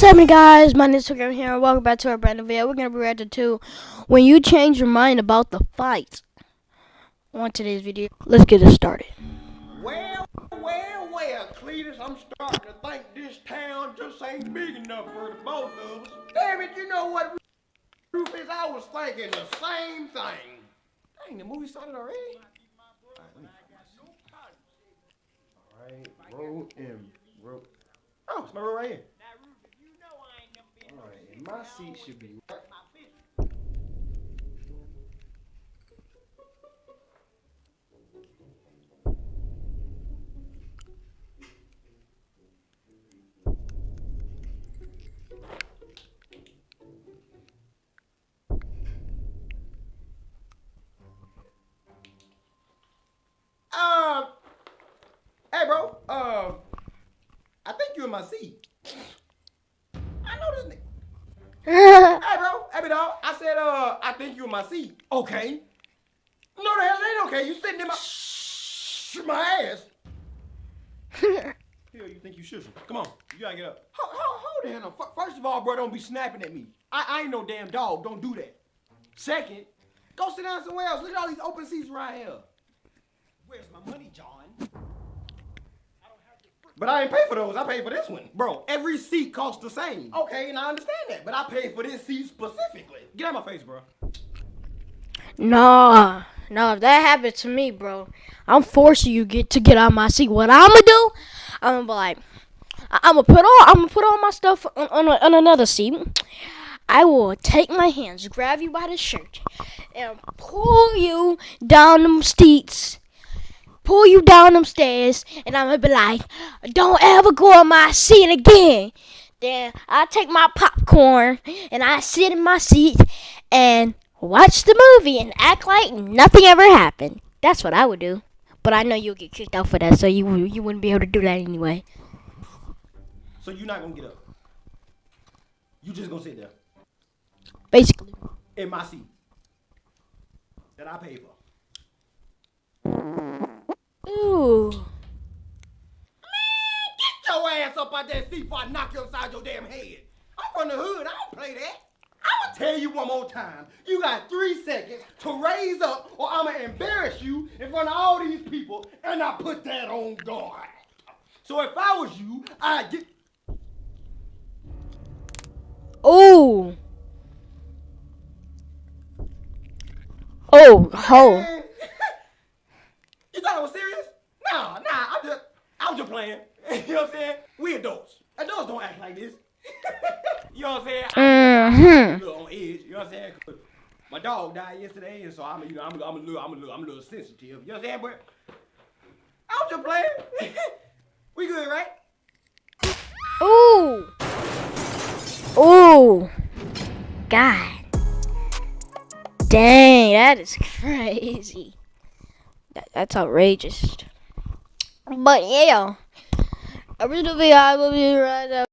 happening guys? My name is Instagram here and welcome back to our brand new video. We're to be reacting to when you change your mind about the fight. On today's video, let's get it started. Well, well, well, Cletus, I'm starting to think this town just ain't big enough for the both of us. Damn it, you know what Rufus, I was thinking the same thing. Dang, the movie started already? Alright, roll and roll. Oh, it's my roll right here. My seat should be right. Uh, hey, bro. Uh, I think you're in my seat. I know this. Hey, bro. Hey, dog. I said, uh, I think you in my seat. Okay. No, the hell ain't okay. You sitting in my Shh, my ass. Hell, you think you should? Come on, you gotta get up. Hold, hold, hold on. F- First of all, bro, don't be snapping at me. I, I ain't no damn dog. Don't do that. Second, go sit down somewhere else. Look at all these open seats right here. Where's my money, John? But I ain't pay for those. I paid for this one. Bro, every seat costs the same. Okay, and I understand that. But I paid for this seat specifically. Get out my face, bro. Nah, nah, if that happened to me, bro, I'm forcing you get to get out of my seat. What I'm gonna do, I'm gonna be like, I'm gonna put all, I'm gonna put all my stuff on, on, a, on another seat. I will take my hands, grab you by the shirt, and pull you down them seats, pull you down them stairs, and I'm gonna be like, don't ever go on my seat again. Then I take my popcorn and I sit in my seat and watch the movie and act like nothing ever happened. That's what I would do. But I know you'll get kicked out for that, so you you wouldn't be able to do that anyway. So you're not gonna get up. You just gonna sit there Basically. in my seat that I paid for. Ooh. Get your ass up out that seat before I knock you upside your damn head. I'm from the hood. I don't play that. I'ma tell you one more time. You got three seconds to raise up, or I'ma embarrass you in front of all these people, and I put that on guard. So if I was you, I'd get. Ooh. Oh, ho. Man. you thought I was serious? Nah, nah. I'm just, I was just playing. you know what I'm saying? We adults. Adults don't act like this. you know what I'm saying? I'm Mhm. a little on edge. You know what I'm saying? My dog died yesterday, and so I'm, you know, I'm, I'm a little, I'm a little, I'm a little sensitive. You know what I'm saying? But I was just playing. we good, right? Ooh. Ooh. God. Dang, that is crazy. That, that's outrageous. But yeah. Original video, I will be right up.